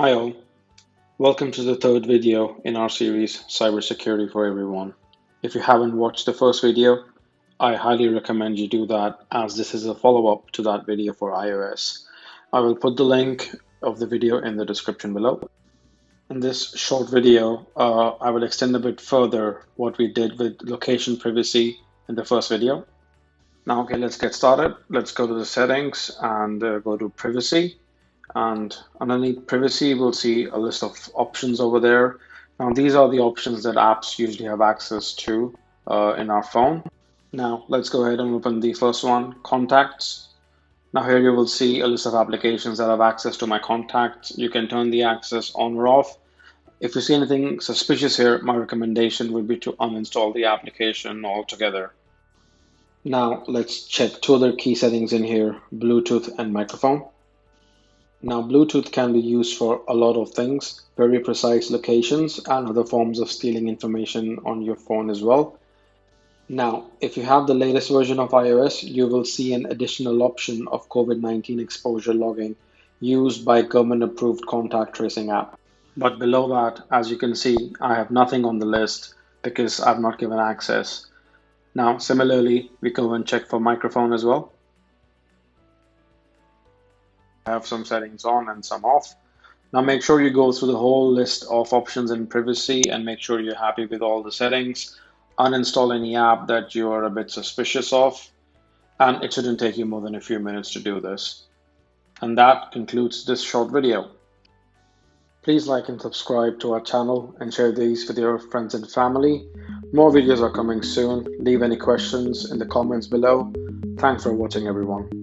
Hi all, welcome to the third video in our series Cybersecurity for Everyone. If you haven't watched the first video, I highly recommend you do that as this is a follow-up to that video for iOS. I will put the link of the video in the description below. In this short video, uh, I will extend a bit further what we did with location privacy in the first video. Now, okay, let's get started. Let's go to the settings and uh, go to privacy. And underneath privacy, we'll see a list of options over there. Now, these are the options that apps usually have access to uh, in our phone. Now let's go ahead and open the first one, contacts. Now here you will see a list of applications that have access to my contacts. You can turn the access on or off. If you see anything suspicious here, my recommendation would be to uninstall the application altogether. Now let's check two other key settings in here, Bluetooth and microphone. Now Bluetooth can be used for a lot of things, very precise locations and other forms of stealing information on your phone as well. Now, if you have the latest version of iOS, you will see an additional option of COVID-19 exposure logging used by government-approved contact tracing app. But below that, as you can see, I have nothing on the list because I've not given access. Now, similarly, we go and check for microphone as well. Have some settings on and some off. Now make sure you go through the whole list of options in privacy and make sure you're happy with all the settings uninstall any app that you are a bit suspicious of, and it shouldn't take you more than a few minutes to do this. And that concludes this short video. Please like and subscribe to our channel and share these with your friends and family. More videos are coming soon. Leave any questions in the comments below. Thanks for watching everyone.